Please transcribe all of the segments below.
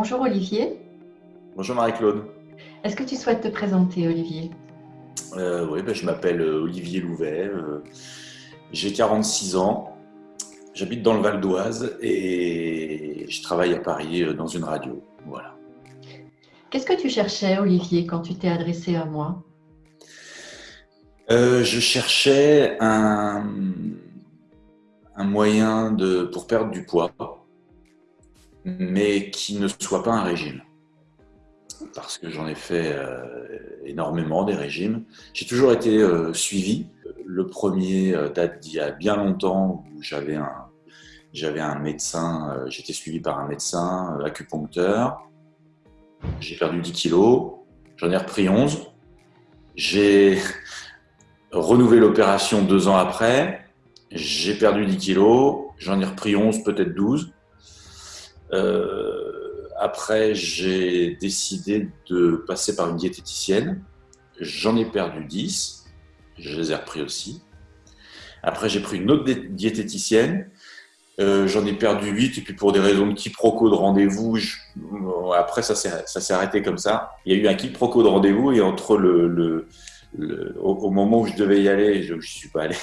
Bonjour Olivier. Bonjour Marie-Claude. Est-ce que tu souhaites te présenter Olivier? Euh, Oui, ben, je m'appelle euh, Olivier Louvet. Euh, j'ai 46 ans. J'habite dans le Val d'Oise et je travaille à Paris dans une radio. Voilà. Qu'est-ce que tu cherchais Olivier quand tu t'es adressé à moi? Je cherchais un, un moyen de, pour perdre du poids mais qui ne soit pas un régime. Parce que j'en ai fait euh, énormément des régimes. J'ai toujours été euh, suivi. Le premier euh, date d'il y a bien longtemps où j'avais un, j'avais un médecin, j'étais suivi par un médecin acupuncteur. J'ai perdu 10 kilos, j'en ai repris 11. J'ai renouvelé l'opération deux ans après. J'ai perdu 10 kilos, j'en ai repris 11, peut-être 12. Euh, après, j'ai décidé de passer par une diététicienne. J'en ai perdu 10. Je les ai repris aussi. Après, j'ai pris une autre diététicienne. Euh, j'en ai perdu 8. Et puis, pour des raisons de quiproquo de rendez-vous, après, ça s'est arrêté comme ça. Il y a eu un quiproquo de rendez-vous. Et entre le, au, moment où je devais y aller, je ne suis pas allé.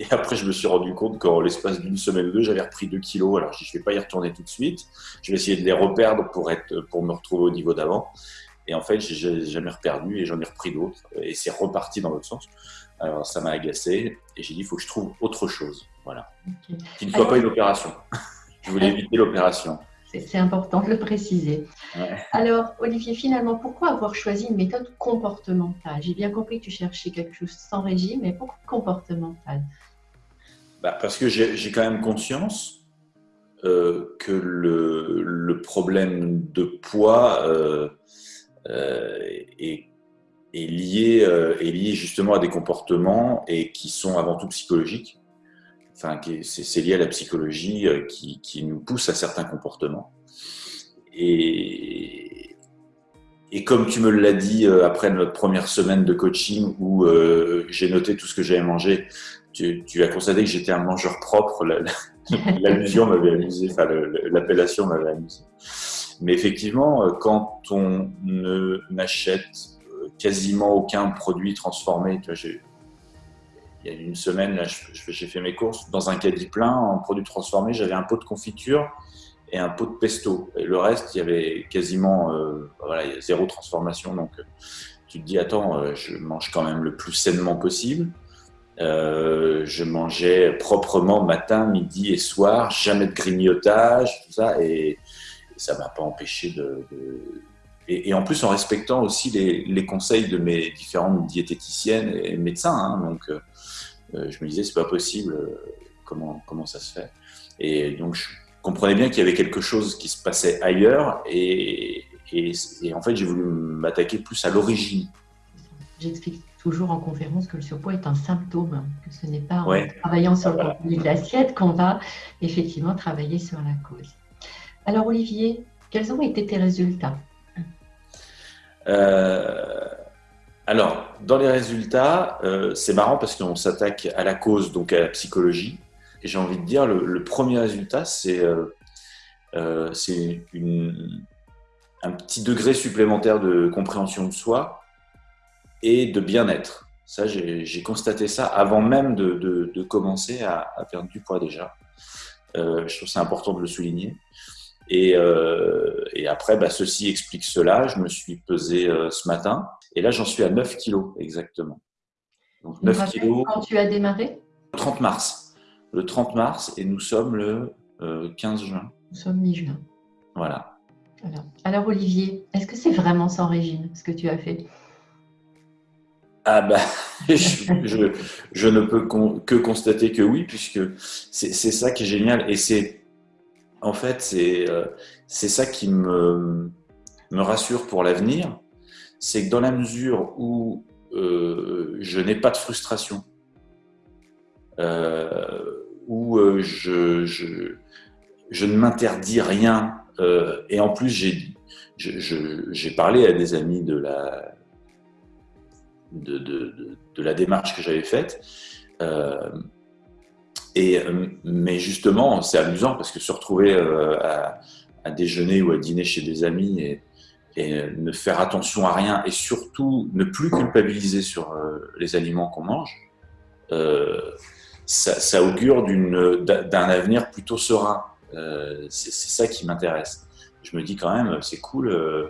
Et après, je me suis rendu compte qu'en l'espace d'une semaine ou deux, j'avais repris 2 kilos. Alors, je ne vais pas y retourner tout de suite. Je vais essayer de les reperdre pour, être, pour me retrouver au niveau d'avant. Et en fait, j'ai jamais reperdu et j'en ai repris d'autres. Et c'est reparti dans l'autre sens. Alors, ça m'a agacé. Et j'ai dit, il faut que je trouve autre chose. Voilà. Qui ne soit pas une opération. je voulais éviter l'opération. C'est important de le préciser. Alors, Olivier, finalement, pourquoi avoir choisi une méthode comportementale? J'ai bien compris que tu cherchais quelque chose sans régime, mais pourquoi comportementale? Bah, Parce que j'ai quand même conscience euh, que le, problème de poids euh, euh, est, lié, justement à des comportements et qui sont avant tout psychologiques enfin, c'est lié à la psychologie qui, nous pousse à certains comportements. Et, et comme tu me l'as dit après notre première semaine de coaching où j'ai noté tout ce que j'avais mangé, tu, as constaté que j'étais un mangeur propre. L'allusion m'avait amusé, enfin l'appellation m'avait amusé. Mais effectivement, quand on n'achète quasiment aucun produit transformé, il y a une semaine, j'ai fait mes courses dans un caddie plein en produits transformés. J'avais un pot de confiture et un pot de pesto. Et le reste, il y avait quasiment euh, zéro transformation. Donc, euh, tu te dis, attends, euh, je mange quand même le plus sainement possible. Je mangeais proprement matin, midi et soir, jamais de grignotage, tout ça. Et, ça m'a pas empêché de, et, en plus en respectant aussi les, conseils de mes différentes diététiciennes et médecins. Hein. donc, euh, je me disais, c'est pas possible, euh, comment, comment ça se fait? Et donc, je comprenais bien qu'il y avait quelque chose qui se passait ailleurs et, et, en fait, j'ai voulu m'attaquer plus à l'origine. J'explique toujours en conférence que le surpoids est un symptôme, que ce n'est pas en travaillant sur le contenu de l'assiette qu'on va effectivement travailler sur la cause. Alors Olivier, quels ont été tes résultats? Euh, alors, dans les résultats, euh, c'est marrant parce qu'on s'attaque à la cause, donc à la psychologie. Et j'ai envie de dire, le, premier résultat, c'est euh, euh, un petit degré supplémentaire de compréhension de soi et de bien-être. Ça, j'ai constaté ça avant même de, commencer à, perdre du poids déjà. je trouve c'est important de le souligner. Et, après, bah, ceci explique cela. Je me suis pesé ce matin et là, j'en suis à 9 kilos exactement. Donc 9 kilos. Quand tu as démarré? Le 30 mars. Le 30 mars et nous sommes le 15 euh, juin. Nous sommes mi-juin. Voilà. Alors, Olivier, est-ce que c'est vraiment sans régime ce que tu as fait? Ah bah, je, je, ne peux que constater que oui, puisque c'est ça qui est génial. Et c'est, en fait, c'est euh, c'est ça qui me, me rassure pour l'avenir c'est que dans la mesure où euh, je n'ai pas de frustration, euh, où euh, je, je, ne m'interdis rien, et en plus j'ai parlé à des amis de la, de, la démarche que j'avais faite. et, mais justement, c'est amusant parce que se retrouver à, à, déjeuner ou à dîner chez des amis et, ne faire attention à rien et surtout ne plus culpabiliser sur les aliments qu'on mange, ça, augure d'un avenir plutôt serein. c'est ça qui m'intéresse je me dis quand même, c'est cool. Euh,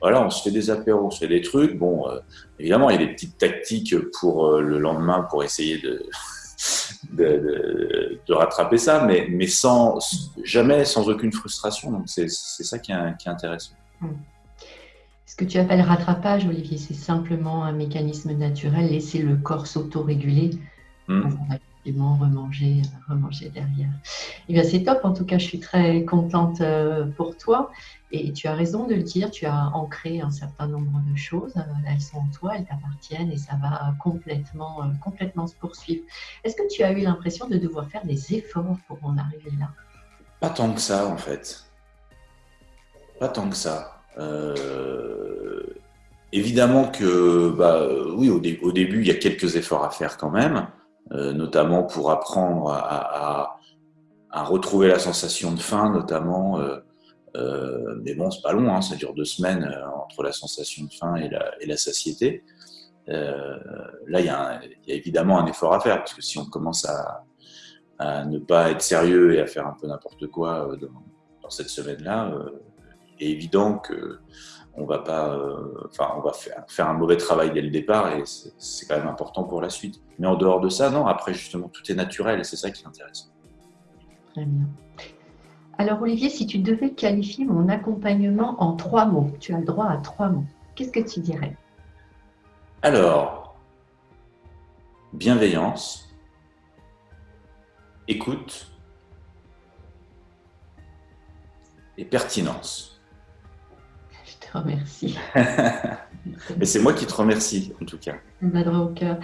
voilà, on se fait des apéros, on se fait des trucs. Bon, euh, évidemment, il y a des petites tactiques pour euh, le lendemain pour essayer de, de, rattraper ça, mais, mais sans, jamais sans aucune frustration. Donc, c'est ça qui est, qui est intéressant. Hmm. Ce que tu appelles rattrapage, Olivier, c'est simplement un mécanisme naturel, laisser le corps s'autoréguler. Effectivement remanger, remanger derrière. Eh bien, c'est top. En tout cas, je suis très contente euh, pour toi. Et tu as raison de le dire. Tu as ancré un certain nombre de choses. Euh, elles sont en toi, elles t'appartiennent et ça va complètement, euh, complètement se poursuivre. Est-ce que tu as eu l'impression de devoir faire des efforts pour en arriver là? Pas tant que ça, en fait. Pas tant que ça. Évidemment que, bah, oui, au, début, il y a quelques efforts à faire quand même. Euh, notamment pour apprendre à, retrouver la sensation de faim, notamment. Euh, euh, mais bon, c'est pas long, hein, ça dure deux semaines entre la sensation de faim et la, satiété. là, il y, a évidemment un effort à faire, parce que si on commence à, ne pas être sérieux et à faire un peu n'importe quoi dans, cette semaine-là, il est évident que on va pas, euh, enfin, on va faire, un mauvais travail dès le départ et c'est quand même important pour la suite. Mais en dehors de ça, non. Après, justement, tout est naturel et c'est ça qui est intéressant. Très bien. Alors, Olivier, si tu devais qualifier mon accompagnement en trois mots, tu as le droit à trois mots. Qu'est-ce que tu dirais? Alors, bienveillance, écoute et pertinence remercie. Mais c'est moi qui te remercie, en tout cas. au cœur.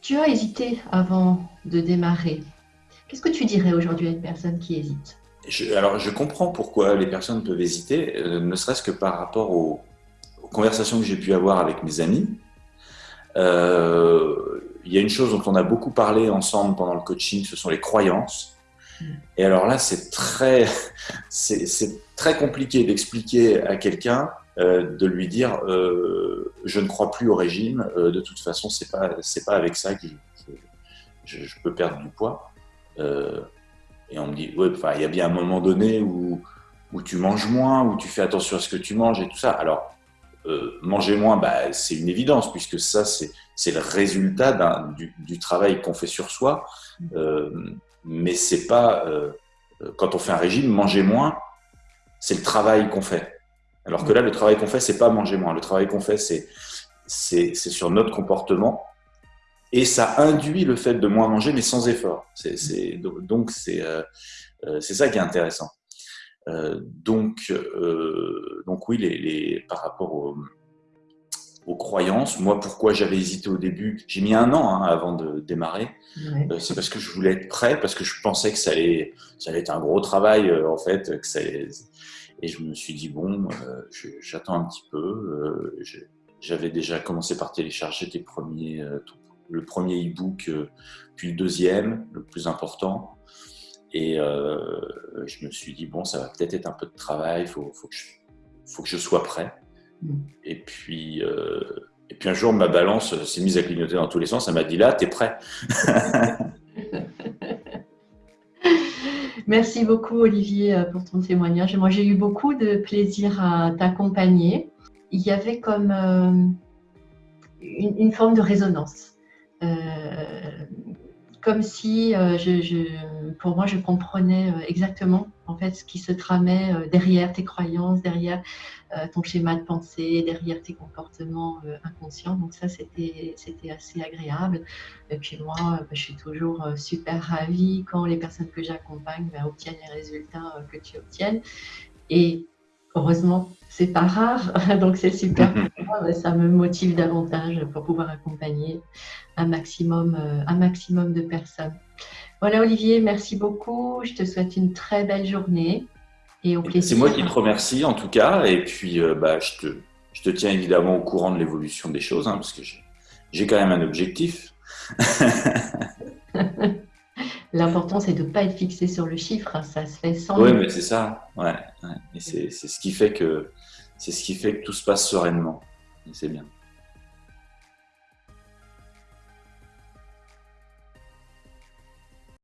Tu as hésité avant de démarrer. Qu'est-ce que tu dirais aujourd'hui à une personne qui hésite? Alors, je comprends pourquoi les personnes peuvent hésiter, euh, ne serait-ce que par rapport aux, conversations que j'ai pu avoir avec mes amis. Euh, il y a une chose dont on a beaucoup parlé ensemble pendant le coaching, ce sont les croyances. Et alors là, c'est très, c'est très compliqué d'expliquer à quelqu'un, euh, de lui dire, euh, je ne crois plus au régime. Euh, de toute façon, c'est pas, c'est pas avec ça que je, peux perdre du poids. et on me dit, enfin, il y a bien un moment donné où, où tu manges moins, où tu fais attention à ce que tu manges et tout ça. Alors, manger moins, bah, c'est une évidence puisque ça, c'est le résultat du, du, travail qu'on fait sur soi mais c'est pas quand on fait un régime, manger moins, c'est le travail qu'on fait. Alors que là, le travail qu'on fait, c'est pas manger moins. Le travail qu'on fait, c'est c'est sur notre comportement et ça induit le fait de moins manger, mais sans effort. C'est donc c'est euh, euh, c'est ça qui est intéressant. donc donc oui, les, les par rapport au aux croyances. Moi, pourquoi j'avais hésité au début J'ai mis un an hein, avant de démarrer. Euh, c'est parce que je voulais être prêt, parce que je pensais que ça allait, ça allait être un gros travail, euh, en fait. Que ça Et je me suis dit, bon, euh, j'attends un petit peu. J'avais déjà commencé par télécharger tes premiers, le premier e-book, puis le deuxième, le plus important. Et je me suis dit, bon, ça va peut-être être un peu de travail, il faut, faut, que faut que je sois prêt. Et puis, euh, et puis un jour, ma balance s'est mise à clignoter dans tous les sens. Elle m'a dit là, t'es prêt. Merci beaucoup, Olivier, euh, pour ton témoignage. Moi, j'ai eu beaucoup de plaisir à t'accompagner. Il y avait comme euh, une, forme de résonance. comme si, pour moi, je comprenais exactement en fait ce qui se tramait derrière tes croyances, derrière euh, ton schéma de pensée, derrière tes comportements euh, inconscients. Donc ça, c'était assez agréable. Et puis moi, euh, bah, je suis toujours super ravie quand les personnes que j'accompagne bah, obtiennent les résultats que tu obtiennes. Et heureusement, c'est pas rare, donc c'est super. ça me motive davantage pour pouvoir accompagner un maximum, un maximum de personnes. Voilà Olivier, merci beaucoup. Je te souhaite une très belle journée. C'est moi qui te remercie en tout cas, et puis euh, bah, je, te, je, te, tiens évidemment au courant de l'évolution des choses, hein, parce que j'ai quand même un objectif. L'important, c'est de ne pas être fixé sur le chiffre. Ça se fait sans. Oui, mais c'est ça. Ouais, Et c'est ce qui fait que c'est ce qui fait que tout se passe sereinement. C'est bien.